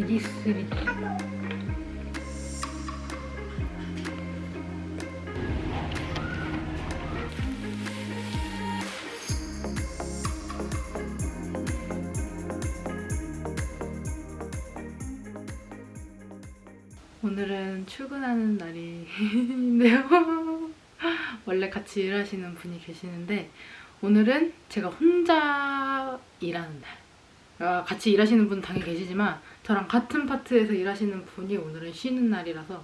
미리스리 오늘은 출근하는 날인데요. 원래 같이 일하시는 분이 계시는데 오늘은 제가 혼자 일하는 날. 아, 같이 일하시는 분 당연히 계시지만 저랑 같은 파트에서 일하시는 분이 오늘은 쉬는 날이라서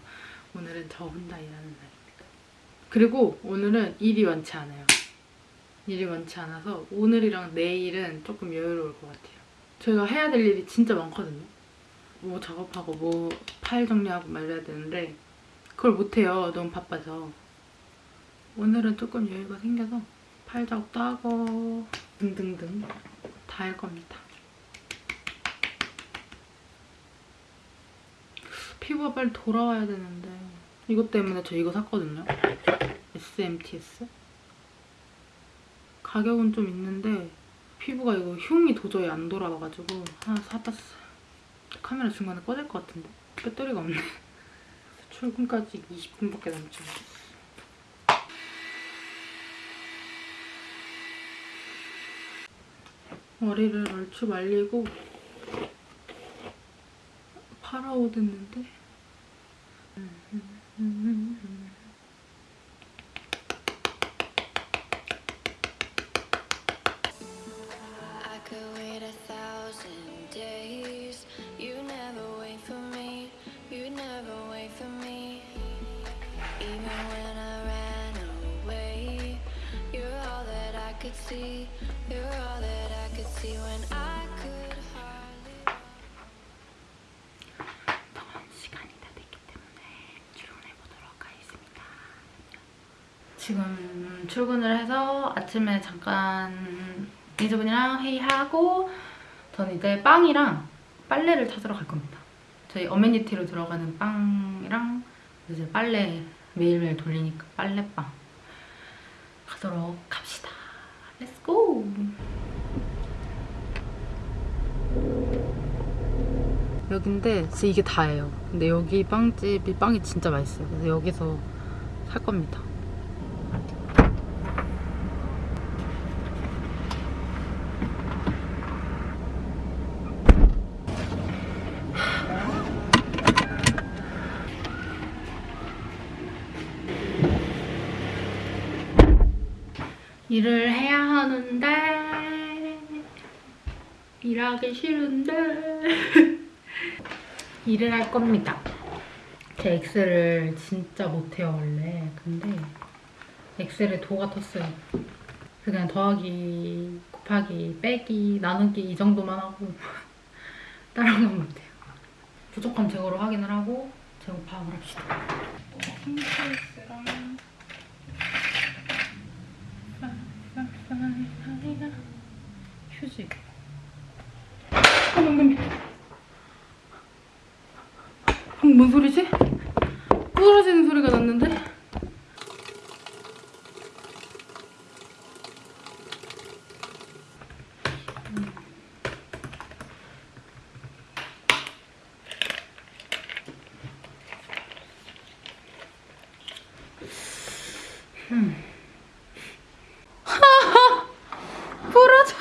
오늘은 저 혼자 일하는 날입니다. 그리고 오늘은 일이 많지 않아요. 일이 많지 않아서 오늘이랑 내일은 조금 여유로울 것 같아요. 저희가 해야 될 일이 진짜 많거든요. 뭐 작업하고 뭐 파일 정리하고 말해야 되는데 그걸 못해요. 너무 바빠서. 오늘은 조금 여유가 생겨서 파일 작업도 하고 등등등 다 할 겁니다. 피부가 빨리 돌아와야 되는데 이것 때문에 저 이거 샀거든요. SMTS. 가격은 좀 있는데 피부가 이거 흉이 도저히 안 돌아와가지고 하나 사봤어요. 카메라 중간에 꺼질 것 같은데 배터리가 없네. 출근까지 20분밖에 남지 않았어. 머리를 얼추 말리고 파라오 됐는데 지금 출근을 해서 아침에 잠깐 직원분이랑 회의하고 저는 이제 빵이랑 빨래를 찾으러 갈 겁니다. 저희 amenity로 들어가는 빵이랑 이제 빨래 매일매일 돌리니까 빨래방 가도록 합시다. Let's go! 여긴데 이게 다예요. 근데 여기 빵집이 빵이 진짜 맛있어요. 그래서 여기서 살 겁니다. 일을 해야 하는데 일하기 싫은데 일을 할 겁니다. 제 엑셀을 진짜 못해요 원래. 근데 엑셀에 도가 텄어요. 그냥 더하기, 곱하기, 빼기, 나누기 이 정도만 하고 다른 건 못해요. 부족한 제거로 확인을 하고 제거 파악을 합시다. 킹케이스랑 어머, 어머. 방금 뭔 소리지? 부러지는 소리가 났는데? 음. 부러졌어.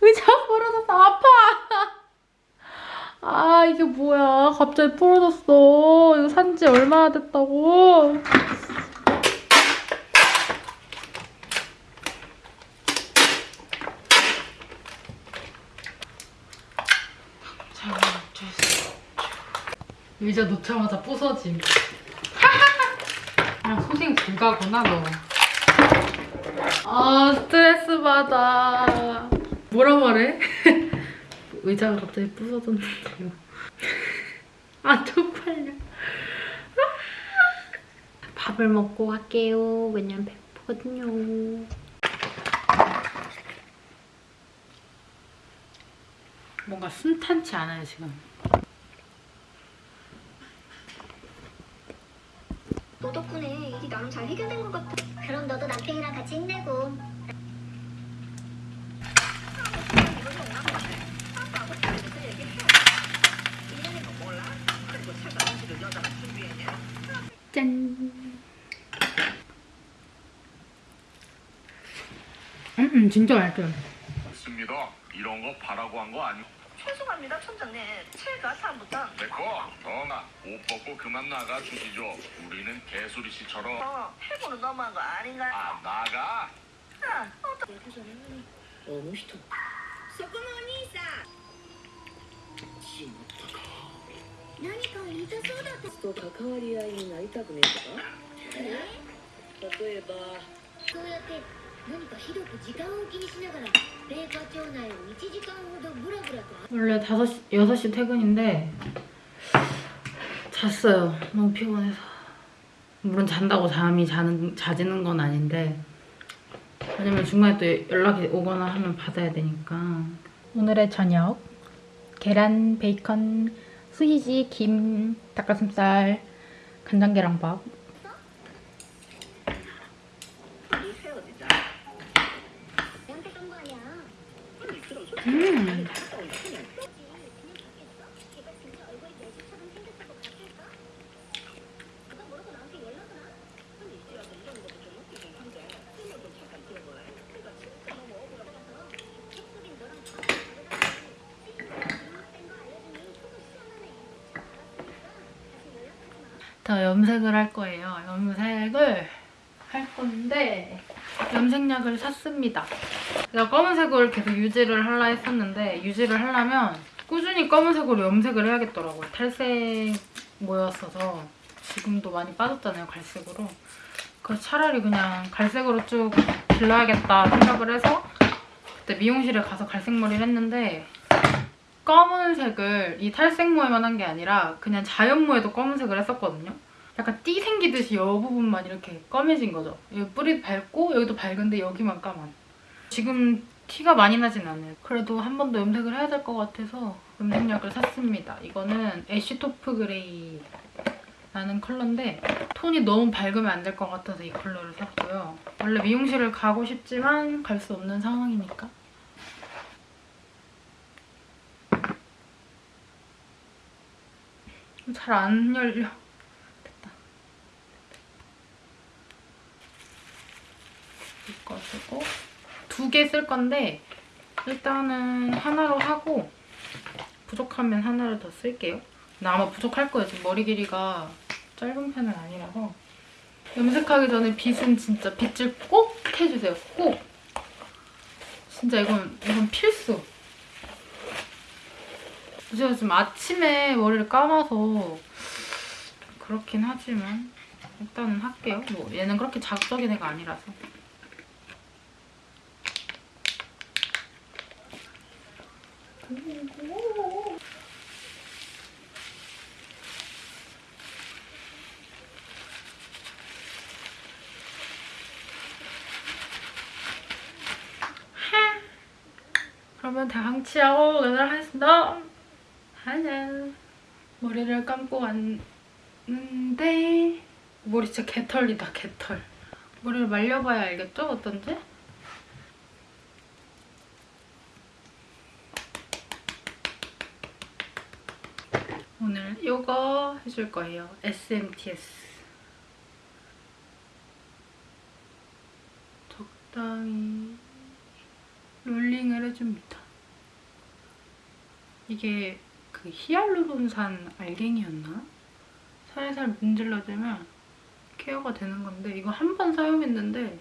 의자 부러졌어. 아파. 아 이게 뭐야 갑자기 부러졌어. 이거 산 지 얼마나 됐다고. 의자 놓자마자 부서짐. 그냥 소생 불가구나 너 아 스트레스 받아. 뭐라 말해? 의자가 갑자기 부서졌는데요. 밥을 먹고 갈게요. 왜냐면 배고프거든요. 뭔가 순탄치 않아요, 지금. 너 덕분에 일이 나름 잘 해결된 것 같아. 그럼 너도 남편이랑 같이 힘내고. 짠! 음, 음 진짜 맛있어요. 맞습니다. 이런 거 바라고 한 거 아니? 죄송합니다, 천장님. 제가 잘못한 됐고, 더나 옷 벗고 그만 나가 주시죠. 우리는 개수리 씨처럼 어, 해보는 너무한 거 아닌가요? 아 나가. 아, 어떤 あの人そこのお兄さんしまったか何か言いたそうだったと関わり合いになりたくねえとか例えばそうやって 원래 5시, 6시 퇴근인데 잤어요. 너무 피곤해서. 물론 잔다고 잠이 자는, 자지는 건 아닌데 왜냐면 중간에 또 연락이 오거나 하면 받아야 되니까 오늘의 저녁 계란, 베이컨, 소시지, 김, 닭가슴살, 간장계란밥 음. 더 염색을 할 거예요. 염색을 할 건데 염색약을 샀습니다. 제가 검은색을 계속 유지를 하려 했었는데 유지를 하려면 꾸준히 검은색으로 염색을 해야겠더라고요. 탈색 모였어서 지금도 많이 빠졌잖아요, 갈색으로. 그래서 차라리 그냥 갈색으로 쭉 길러야겠다 생각을 해서 그때 미용실에 가서 갈색 머리를 했는데 검은색을 이 탈색 모에만 한 게 아니라 그냥 자연 모에도 검은색을 했었거든요. 약간 띠 생기듯이 여 부분만 이렇게 까매진 거죠. 여기 뿌리 밝고 여기도 밝은데 여기만 까만. 지금 티가 많이 나진 않아요. 그래도 한 번 더 염색을 해야 될 것 같아서 염색약을 샀습니다. 이거는 ash taupe gray 라는 컬러인데 톤이 너무 밝으면 안 될 것 같아서 이 컬러를 샀고요. 원래 미용실을 가고 싶지만 갈 수 없는 상황이니까 잘 안 열려. 됐다. 이거 쓰고 두 개 쓸 건데 일단은 하나로 하고 부족하면 하나를 더 쓸게요. 나 아마 부족할 거예요. 지금 머리 길이가 짧은 편은 아니라서 염색하기 전에 빗은 진짜 빗질 꼭 해주세요. 꼭! 진짜 이건, 이건 필수. 제가 지금 아침에 머리를 감아서 그렇긴 하지만 일단은 할게요. 뭐 얘는 그렇게 자극적인 애가 아니라서. 그러면 대항치하고 오늘 하겠습니다. 하나 머리를 감고 왔는데 머리 진짜 개털이다 개털. 머리를 말려봐야 알겠죠 어떤지? 오늘 이거 해줄 거예요. SMTS. 적당히 롤링을 해줍니다. 이게 그 히알루론산 알갱이였나? 살살 문질러주면 케어가 되는 건데 이거 한 번 사용했는데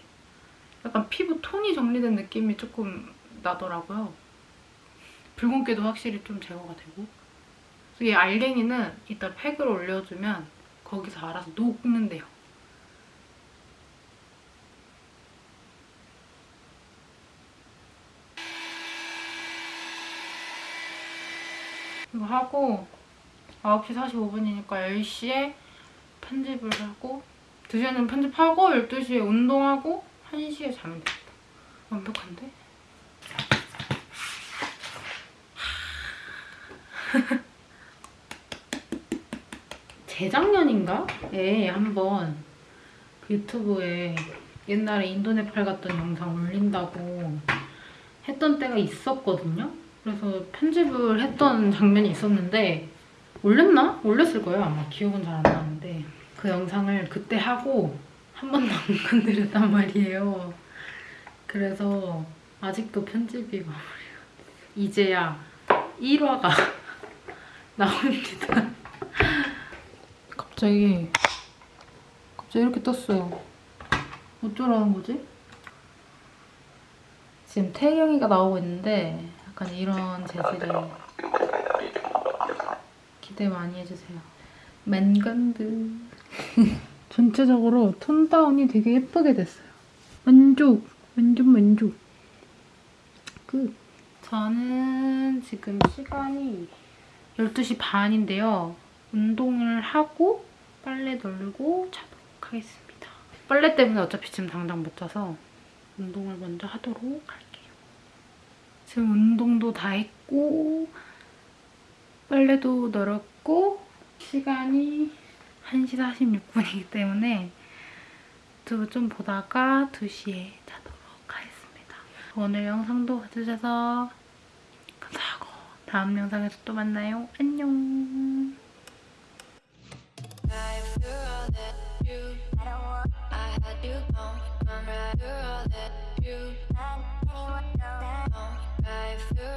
약간 피부 톤이 정리된 느낌이 조금 나더라고요. 붉은기도 확실히 좀 제거가 되고 이 알갱이는 이따 팩을 올려주면 거기서 알아서 녹는데요. 이거 하고 9시 45분이니까 10시에 편집을 하고 2시에는 편집하고 12시에 운동하고 1시에 자면 되겠다. 완벽한데? 재작년인가에 한번 그 유튜브에 옛날에 인도네팔 갔던 영상 올린다고 했던 때가 있었거든요. 그래서 편집을 했던 장면이 있었는데 올렸나? 올렸을 거예요 아마 기억은 잘 안 나는데 그 영상을 그때 하고 한 번도 안 건드렸단 말이에요. 그래서 아직도 편집이 마무리가 이제야 1화가 나옵니다. 갑자기 갑자기 이렇게 떴어요. 어쩌라는 거지? 지금 태경이가 나오고 있는데 약간 이런 재질을 기대 많이 해주세요. 맨건드 전체적으로 톤 다운이 되게 예쁘게 됐어요. 만족! 완전 만족! 끝! 저는 지금 시간이 12시 반인데요. 운동을 하고 빨래 널고 자도록 하겠습니다. 빨래 때문에 어차피 지금 당장 못 자서 운동을 먼저 하도록 할게요. 지금 운동도 다 했고 빨래도 널었고 시간이 1시 46분이기 때문에 유튜브 좀 보다가 2시에 자도록 하겠습니다. 오늘 영상도 봐주셔서 감사하고 다음 영상에서 또 만나요. 안녕 you don't come right through. Right through